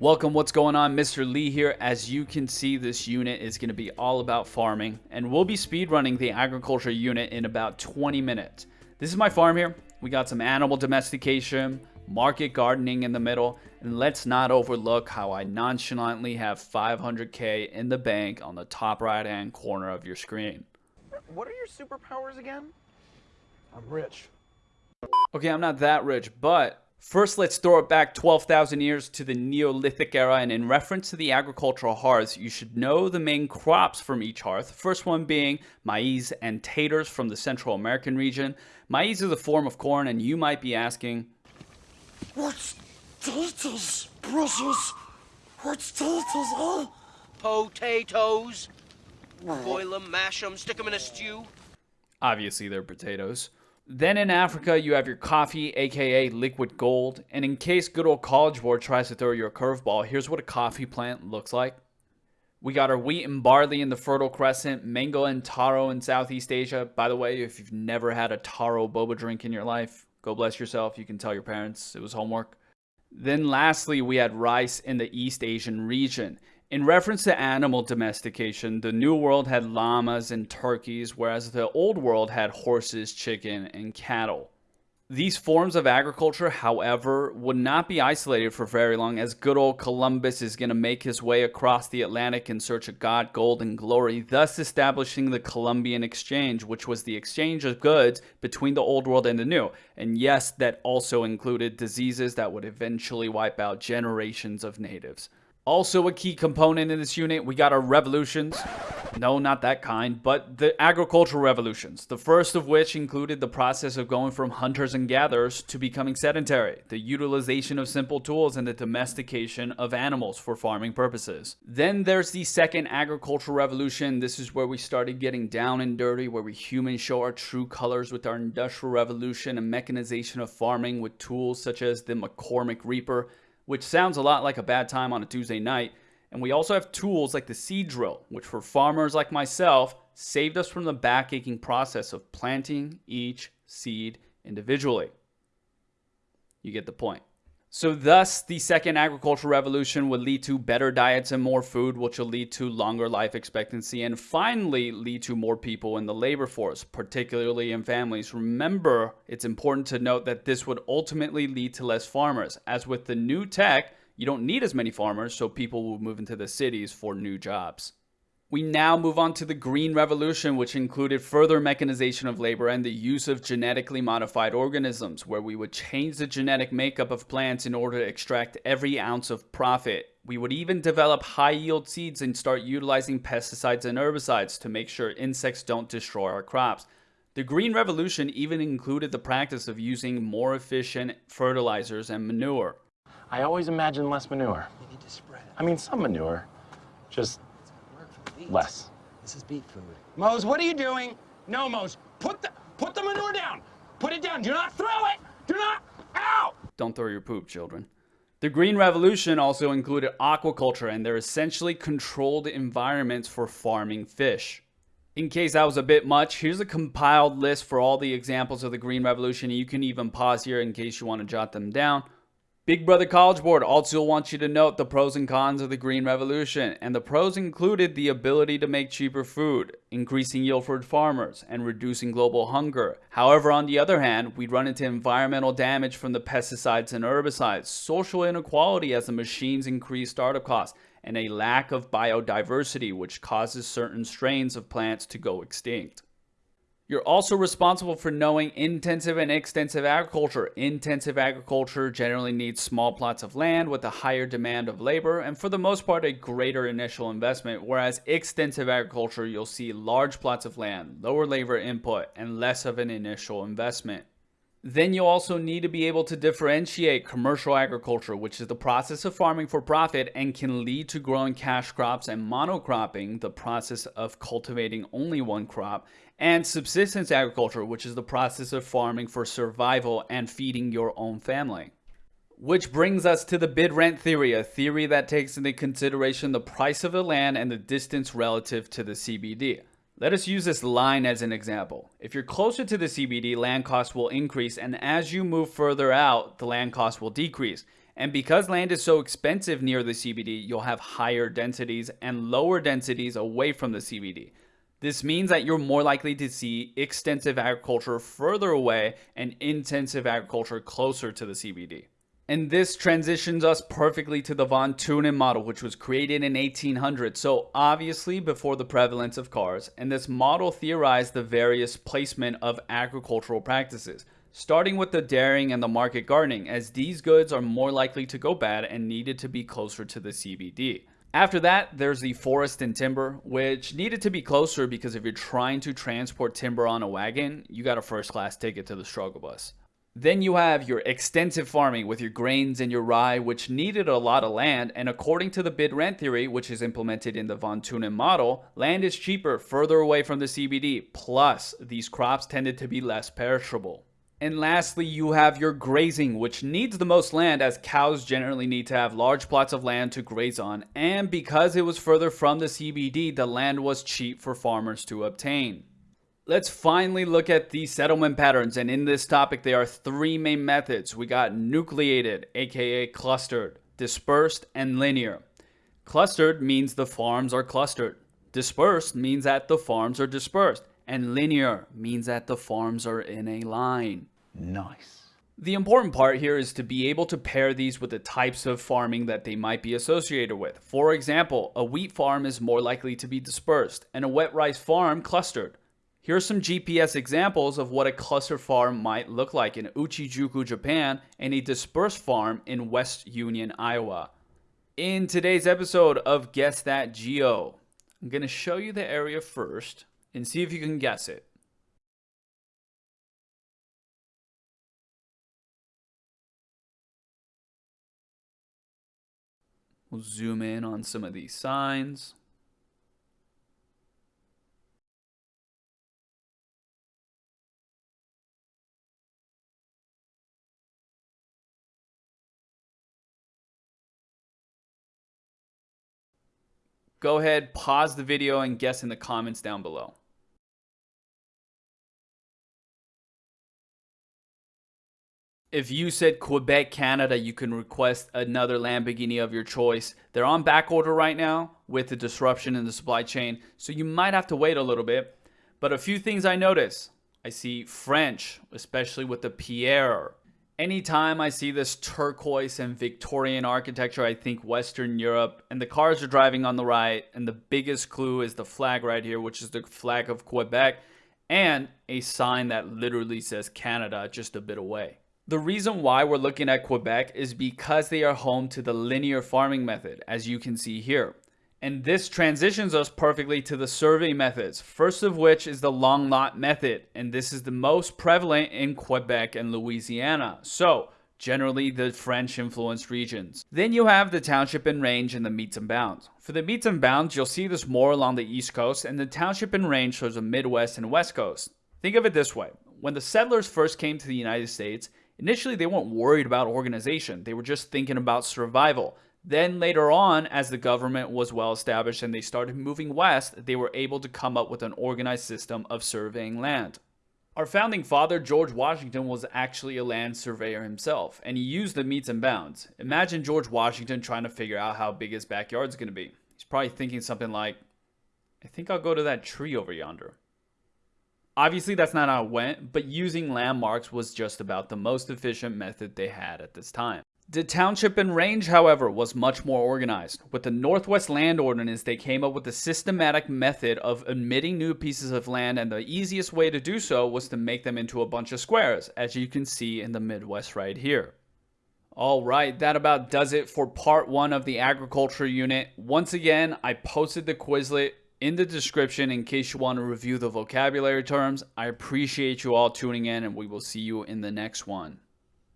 Welcome, what's going on? Mr. Lee here. As you can see, this unit is going to be all about farming, and we'll be speedrunning the agriculture unit in about 20 minutes. This is my farm here. We got some animal domestication, market gardening in the middle, and let's not overlook how I nonchalantly have 500k in the bank on the top right hand corner of your screen. What are your superpowers again? I'm rich. Okay, I'm not that rich, but First, let's throw it back 12,000 years to the Neolithic era, and in reference to the agricultural hearths, you should know the main crops from each hearth. First one being maize and taters from the Central American region. Maize is a form of corn, and you might be asking, What's taters, precious? What's taters, huh? Potatoes. Boil them, mash them, stick them in a stew. Obviously, they're potatoes. Then in Africa, you have your coffee, aka liquid gold. And in case good old College Board tries to throw you a curveball, here's what a coffee plant looks like. We got our wheat and barley in the Fertile Crescent, mango and taro in Southeast Asia. By the way, if you've never had a taro boba drink in your life, go bless yourself. You can tell your parents it was homework. Then lastly, we had rice in the East Asian region. In reference to animal domestication, the New World had llamas and turkeys, whereas the Old World had horses, chicken, and cattle. These forms of agriculture, however, would not be isolated for very long as good old Columbus is going to make his way across the Atlantic in search of God, gold, and glory, thus establishing the Columbian Exchange, which was the exchange of goods between the Old World and the New. And yes, that also included diseases that would eventually wipe out generations of natives. Also a key component in this unit, we got our revolutions. No, not that kind, but the agricultural revolutions. The first of which included the process of going from hunters and gatherers to becoming sedentary, the utilization of simple tools, and the domestication of animals for farming purposes. Then there's the second agricultural revolution. This is where we started getting down and dirty, where we humans show our true colors with our industrial revolution and mechanization of farming with tools such as the McCormick Reaper which sounds a lot like a bad time on a Tuesday night. And we also have tools like the seed drill, which for farmers like myself, saved us from the back-aching process of planting each seed individually. You get the point. So thus, the second agricultural revolution would lead to better diets and more food, which will lead to longer life expectancy and finally lead to more people in the labor force, particularly in families. Remember, it's important to note that this would ultimately lead to less farmers. As with the new tech, you don't need as many farmers, so people will move into the cities for new jobs. We now move on to the Green Revolution, which included further mechanization of labor and the use of genetically modified organisms, where we would change the genetic makeup of plants in order to extract every ounce of profit. We would even develop high yield seeds and start utilizing pesticides and herbicides to make sure insects don't destroy our crops. The Green Revolution even included the practice of using more efficient fertilizers and manure. I always imagine less manure. You need to spread. I mean, some manure, just less. This is beet food. Mose, what are you doing? No, Mose, put the put the manure down. Put it down. Do not throw it. Do not. Ow! Don't throw your poop, children. The Green Revolution also included aquaculture, and they're essentially controlled environments for farming fish. In case that was a bit much, here's a compiled list for all the examples of the Green Revolution. You can even pause here in case you want to jot them down. Big Brother College Board also wants you to note the pros and cons of the Green Revolution, and the pros included the ability to make cheaper food, increasing yield for farmers, and reducing global hunger. However, on the other hand, we'd run into environmental damage from the pesticides and herbicides, social inequality as the machines increase startup costs, and a lack of biodiversity which causes certain strains of plants to go extinct. You're also responsible for knowing intensive and extensive agriculture. Intensive agriculture generally needs small plots of land with a higher demand of labor and for the most part a greater initial investment, whereas extensive agriculture you'll see large plots of land, lower labor input, and less of an initial investment. Then you also need to be able to differentiate commercial agriculture, which is the process of farming for profit and can lead to growing cash crops and monocropping, the process of cultivating only one crop, and subsistence agriculture, which is the process of farming for survival and feeding your own family. Which brings us to the bid rent theory, a theory that takes into consideration the price of the land and the distance relative to the CBD. Let us use this line as an example. If you're closer to the CBD, land costs will increase, and as you move further out, the land costs will decrease. And because land is so expensive near the CBD, you'll have higher densities and lower densities away from the CBD. This means that you're more likely to see extensive agriculture further away and intensive agriculture closer to the CBD. And this transitions us perfectly to the von Thunen model, which was created in 1800, so obviously before the prevalence of cars. And this model theorized the various placement of agricultural practices, starting with the dairying and the market gardening, as these goods are more likely to go bad and needed to be closer to the CBD. After that, there's the forest and timber, which needed to be closer because if you're trying to transport timber on a wagon, you got a first class ticket to the struggle bus. Then you have your extensive farming with your grains and your rye, which needed a lot of land. And according to the bid rent theory, which is implemented in the von Thunen model, land is cheaper further away from the CBD. Plus, these crops tended to be less perishable. And lastly, you have your grazing, which needs the most land as cows generally need to have large plots of land to graze on. And because it was further from the CBD, the land was cheap for farmers to obtain. Let's finally look at the settlement patterns. And in this topic, there are three main methods. We got nucleated, aka clustered, dispersed, and linear. Clustered means the farms are clustered. Dispersed means that the farms are dispersed. And linear means that the farms are in a line. Nice. The important part here is to be able to pair these with the types of farming that they might be associated with. For example, a wheat farm is more likely to be dispersed and a wet rice farm clustered. Here are some GPS examples of what a cluster farm might look like in Uchijuku, Japan, and a dispersed farm in West Union, Iowa. In today's episode of Guess That Geo, I'm going to show you the area first and see if you can guess it. We'll zoom in on some of these signs. Go ahead, pause the video and guess in the comments down below. If you said Quebec, Canada, you can request another Lamborghini of your choice. They're on back order right now with the disruption in the supply chain, so you might have to wait a little bit. But a few things I notice. I see French, especially with the Pierre. Anytime I see this turquoise and Victorian architecture, I think Western Europe. And the cars are driving on the right. And the biggest clue is the flag right here, which is the flag of Quebec. And a sign that literally says Canada just a bit away. The reason why we're looking at Quebec is because they are home to the linear farming method, as you can see here. And this transitions us perfectly to the survey methods, first of which is the long lot method, and this is the most prevalent in Quebec and Louisiana. So, generally the French influenced regions. Then you have the township and range and the metes and bounds. For the metes and bounds, you'll see this more along the east coast, and the township and range shows the midwest and west coast. Think of it this way. When the settlers first came to the United States, Initially, they weren't worried about organization, they were just thinking about survival. Then later on, as the government was well established and they started moving west, they were able to come up with an organized system of surveying land. Our founding father, George Washington, was actually a land surveyor himself, and he used the metes and bounds. Imagine George Washington trying to figure out how big his backyard is going to be. He's probably thinking something like, I think I'll go to that tree over yonder. Obviously, that's not how it went, but using landmarks was just about the most efficient method they had at this time. The township and range, however, was much more organized. With the Northwest Land Ordinance, they came up with a systematic method of admitting new pieces of land, and the easiest way to do so was to make them into a bunch of squares, as you can see in the Midwest right here. Alright, that about does it for part one of the agriculture unit. Once again, I posted the Quizlet in the description in case you want to review the vocabulary terms. I appreciate you all tuning in and we will see you in the next one.